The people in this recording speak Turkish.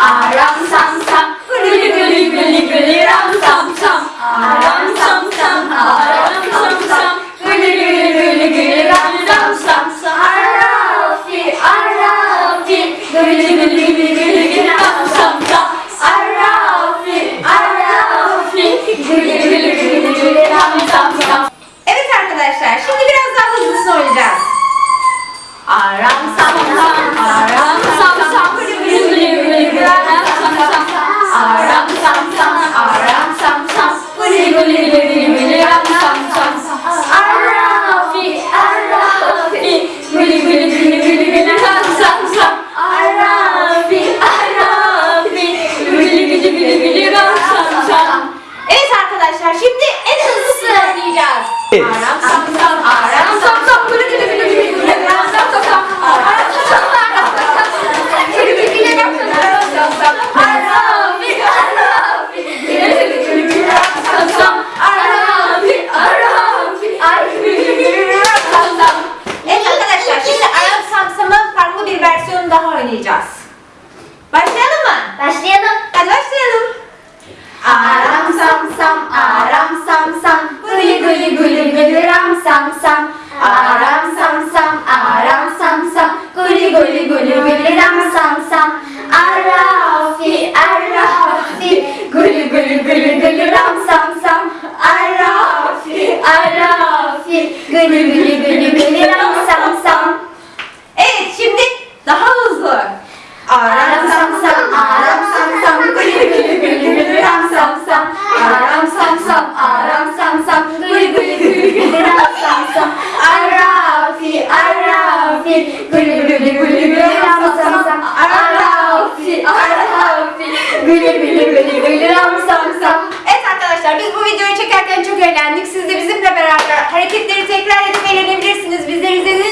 aram sam sam, gülü. Aram sam sam arkadaşlar. Şimdi en hızlısını oynayacağız. Aram sam sam, aram sam sam, gülü gülü gülü gülü gülü ram sam sam. Aram sam sam, aram sam sam, gülü gülü gülü ram sam sam. Arafi, arafi, gülü gülü gülü gülü ram sam sam. Arafi, arafi, ay gülü gülü gülü ram sam sam. Evet arkadaşlar şimdi aram samsamın farklı bir versiyonu daha oynayacağız. Başlayalım mı? Başlayalım. Hadi başlayalım. Aram sam sam, aram sam sam, gülü gülü gülü gülü ram sam sam. Aram sam sam, aram sam sam, gülü gülü gülü ram sam sam. Arafi, arafi, gülü gülü gülü ram sam sam. Arafi, arafi, gülü gülü gülü ram sam sam. Evet şimdi daha hızlı. Aram sam sam, aram sam sam, gülü gülü gülü ram sam sam. Aram sam sam, arafi, gülü gülü gülü gülü ram sam sam. Arafi, arafi, gülü gülü gülü gülü. Evet arkadaşlar biz bu videoyu çekerken çok eğlendik. Siz de bizimle beraber hareketleri tekrar edip eğlenebilirsiniz. Bizleri izlediğiniz